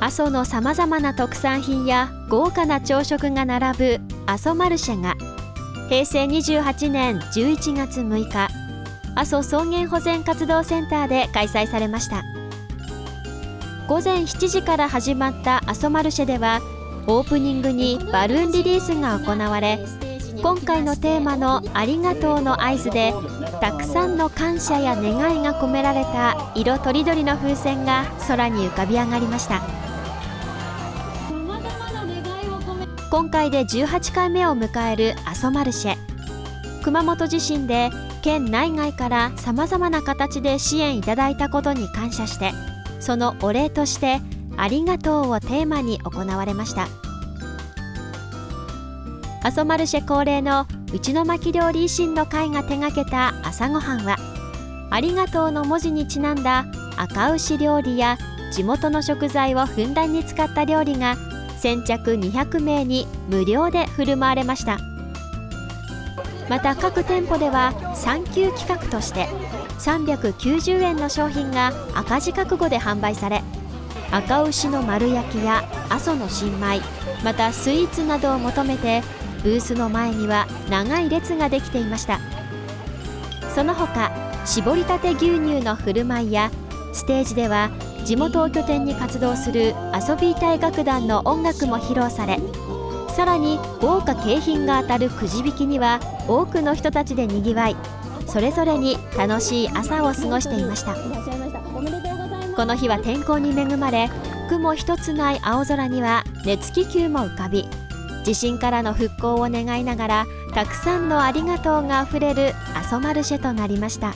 阿蘇のさまざまな特産品や豪華な朝食が並ぶ阿蘇マルシェが平成28年11月6日阿蘇草原保全活動センターで開催されました。午前7時から始まった阿蘇マルシェではオープニングにバルーンリリースが行われ今回のテーマの「ありがとう」の合図でたくさんの感謝や願いが込められた色とりどりの風船が空に浮かび上がりました。今回で18回目を迎える阿蘇マルシェ。熊本地震で県内外からさまざまな形で支援いただいたことに感謝してそのお礼として「ありがとう」をテーマに行われました。阿蘇マルシェ恒例のうちの巻料理維新の会が手がけた朝ごはんは「ありがとう」の文字にちなんだ赤牛料理や地元の食材をふんだんに使った料理が先着200名に無料で振る舞われました。また各店舗では産休企画として390円の商品が赤字覚悟で販売され赤牛の丸焼きや阿蘇の新米またスイーツなどを求めてブースの前には長い列ができていました。その他搾りたて牛乳の振る舞いやステージでは地元を拠点に活動する遊び隊楽団の音楽も披露されさらに豪華景品が当たるくじ引きには多くの人たちでにぎわいそれぞれに楽しい朝を過ごしていましたこの日は天候に恵まれ雲一つない青空には熱気球も浮かび地震からの復興を願いながらたくさんのありがとうがあふれる阿蘇マルシェとなりました。